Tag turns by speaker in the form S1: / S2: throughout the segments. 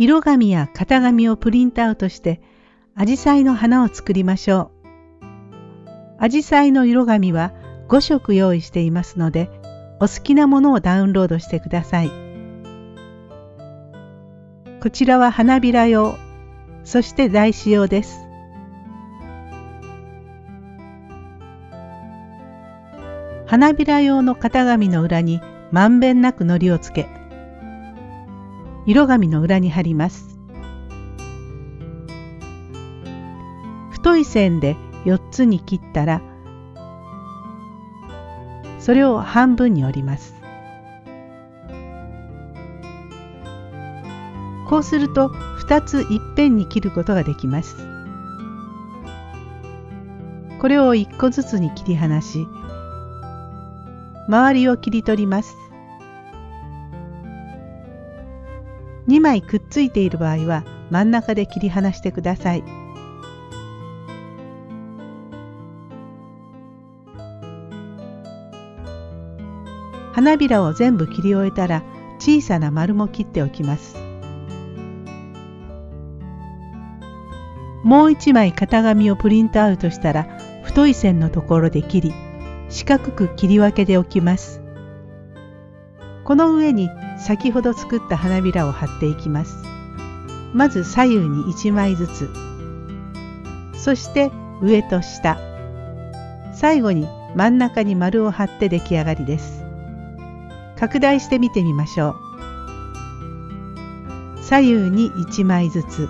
S1: 色紙や型紙をプリントアウトしてアジサイの花を作りましょう。アジサイの色紙は5色用意していますのでお好きなものをダウンロードしてください。こちらは花びら用、そして台紙用です。花びら用の型紙の裏にまんべんなく糊をつけ、色紙の裏に貼ります。太い線で4つに切ったら、それを半分に折ります。こうすると2ついっぺんに切ることができます。これを1個ずつに切り離し周りを切り取ります。2枚くっついている場合は真ん中で切り離してください。花びらを全部切り終えたら小さな丸も切っておきます。もう一枚型紙をプリントアウトしたら太い線のところで切り四角く切り分けておきます。この上に先ほど作った花びらを貼っていきます。まず左右に1枚ずつ。そして上と下。最後に真ん中に丸を貼って出来上がりです。拡大して見てみましょう。左右に1枚ずつ。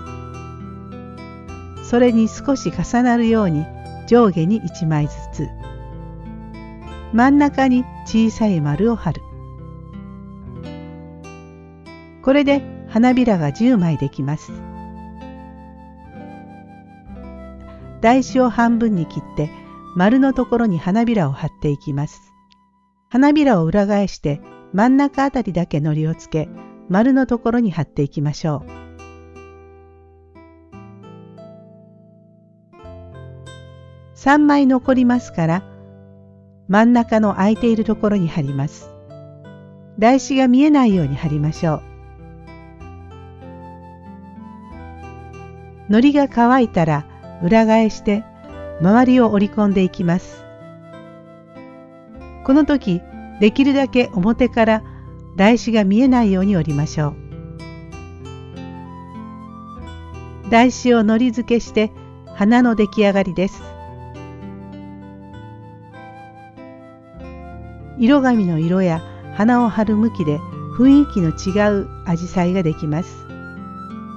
S1: それに少し重なるように上下に1枚ずつ。真ん中に小さい丸を貼る。これで花びらが10枚できます。台紙を半分に切って丸のところに花びらを貼っていきます。花びらを裏返して真ん中あたりだけ糊をつけ丸のところに貼っていきましょう。3枚残りますから真ん中の空いているところに貼ります。台紙が見えないように貼りましょう。糊が乾いたら裏返して周りを折り込んでいきます。この時できるだけ表から台紙が見えないように折りましょう。台紙を糊付けして花の出来上がりです。色紙の色や花を貼る向きで雰囲気の違うアジサイができます。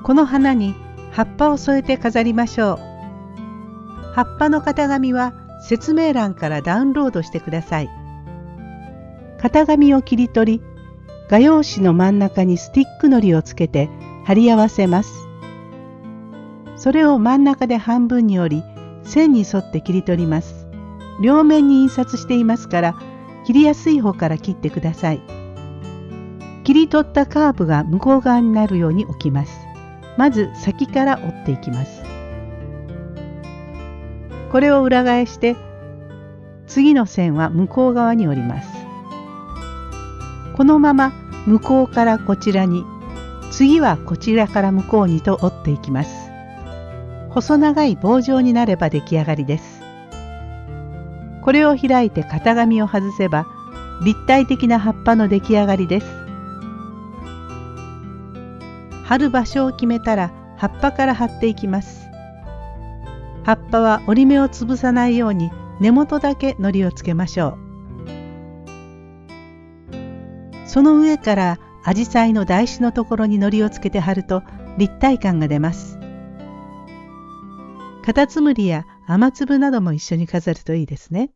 S1: この花に葉っぱを添えて飾りましょう。葉っぱの型紙は説明欄からダウンロードしてください。型紙を切り取り、画用紙の真ん中にスティックのりをつけて貼り合わせます。それを真ん中で半分に折り、線に沿って切り取ります。両面に印刷していますから、切りやすい方から切ってください。切り取ったカーブが向こう側になるように置きます。まず先から折っていきます。これを裏返して次の線は向こう側に折ります。このまま向こうからこちらに次はこちらから向こうにと折っていきます。細長い棒状になれば出来上がりです。これを開いて型紙を外せば立体的な葉っぱの出来上がりです。貼る場所を決めたら葉っぱから貼っていきます。葉っぱは折り目を潰さないように根元だけ糊をつけましょう。その上からアジサイの台紙のところに糊をつけて貼ると立体感が出ます。カタツムリや雨粒なども一緒に飾るといいですね。